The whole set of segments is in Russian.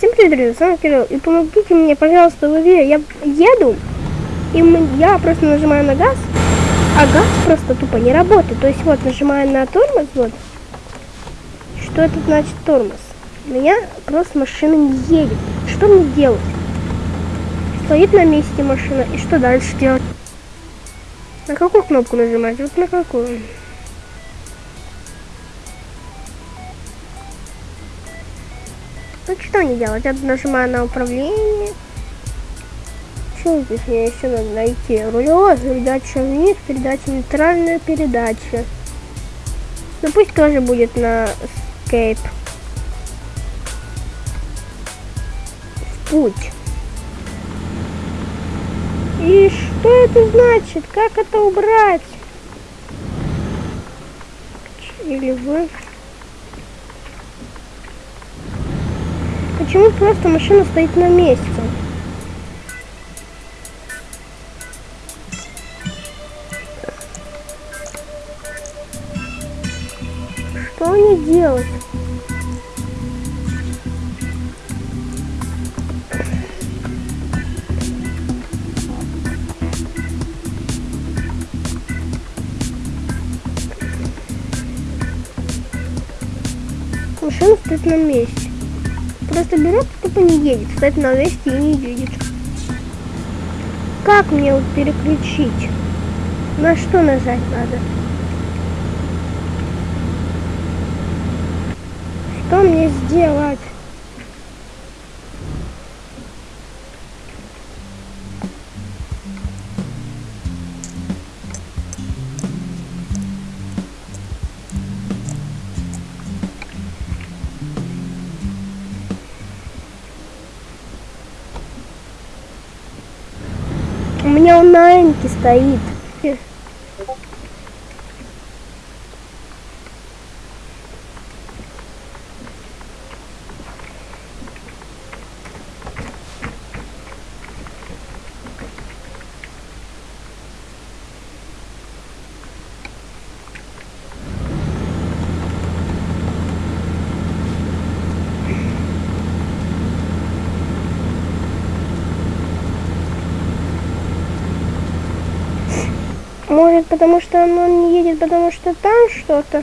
Всем привет, друзья, с вами Кирилл. И помогите мне, пожалуйста, в игре. Я еду, и я просто нажимаю на газ, а газ просто тупо не работает. То есть вот нажимаю на тормоз, вот. Что это значит тормоз? У меня просто машина не едет. Что мне делать? Стоит на месте машина, и что дальше делать? На какую кнопку нажимать? Вот на какую? Ну что не делать? Я нажимаю на управление. Что здесь мне еще надо найти? Рулевая передача вниз, передача нейтральная передача. Ну пусть тоже будет на Escape. Путь. И что это значит? Как это убрать? Или вы? Почему просто машина стоит на месте? Что они делают? Машина стоит на месте просто берет, тупо не едет. Стоит на месте и не едет. Как мне вот переключить? На что нажать надо? Что мне сделать? Меня он на энке стоит. Может, потому что оно не едет, потому что там что-то?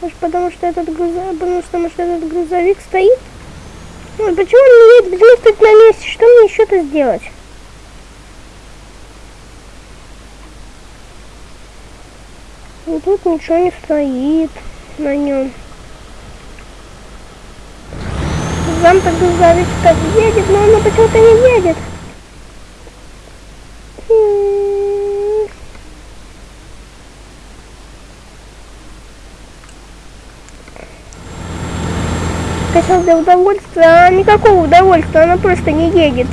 Может, потому что этот грузовик, потому что, может, этот грузовик стоит? Ну, почему он не едет? Почему стоит на месте? Что мне еще-то сделать? И тут ничего не стоит на нем. Сам-то грузовик так едет, но он почему-то не едет. Скачал для удовольствия, а никакого удовольствия, она просто не едет.